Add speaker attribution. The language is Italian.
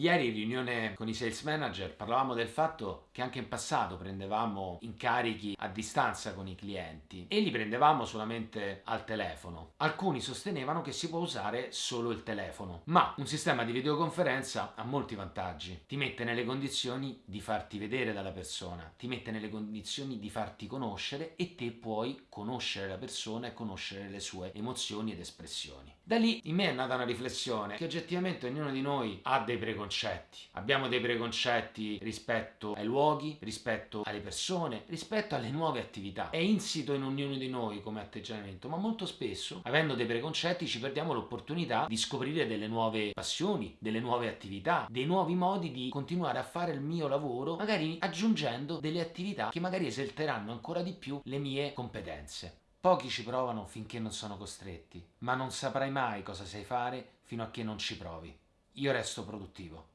Speaker 1: Ieri in riunione con i sales manager parlavamo del fatto che anche in passato prendevamo incarichi a distanza con i clienti e li prendevamo solamente al telefono. Alcuni sostenevano che si può usare solo il telefono, ma un sistema di videoconferenza ha molti vantaggi. Ti mette nelle condizioni di farti vedere dalla persona, ti mette nelle condizioni di farti conoscere e te puoi conoscere la persona e conoscere le sue emozioni ed espressioni. Da lì in me è nata una riflessione che oggettivamente ognuno di noi ha dei preconcetti. Abbiamo dei preconcetti rispetto ai luoghi, rispetto alle persone, rispetto alle nuove attività. È insito in ognuno di noi come atteggiamento, ma molto spesso, avendo dei preconcetti, ci perdiamo l'opportunità di scoprire delle nuove passioni, delle nuove attività, dei nuovi modi di continuare a fare il mio lavoro, magari aggiungendo delle attività che magari esalteranno ancora di più le mie competenze. Pochi ci provano finché non sono costretti, ma non saprai mai cosa sai fare fino a che non ci provi. Io resto produttivo.